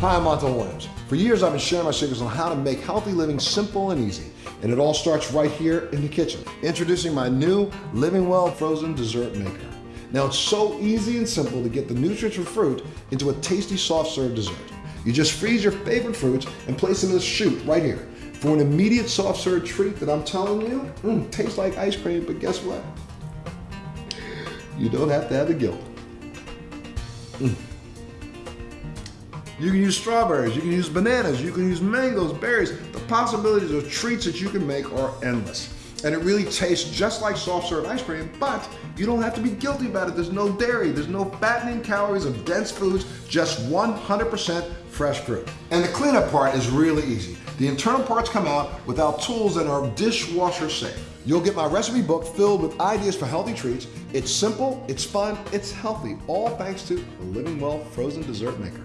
Hi, I'm Montel Williams. For years, I've been sharing my secrets on how to make healthy living simple and easy. And it all starts right here in the kitchen. Introducing my new Living Well frozen dessert maker. Now, it's so easy and simple to get the nutrients from fruit into a tasty soft serve dessert. You just freeze your favorite fruits and place them in this chute right here for an immediate soft serve treat that I'm telling you, mm, tastes like ice cream, but guess what? You don't have to have the guilt. Mm. You can use strawberries, you can use bananas, you can use mangoes, berries. The possibilities of treats that you can make are endless. And it really tastes just like soft serve ice cream, but you don't have to be guilty about it. There's no dairy, there's no fattening calories of dense foods, just 100% fresh fruit. And the cleanup part is really easy. The internal parts come out without tools and are dishwasher safe. You'll get my recipe book filled with ideas for healthy treats. It's simple, it's fun, it's healthy, all thanks to the Living Well Frozen Dessert Maker.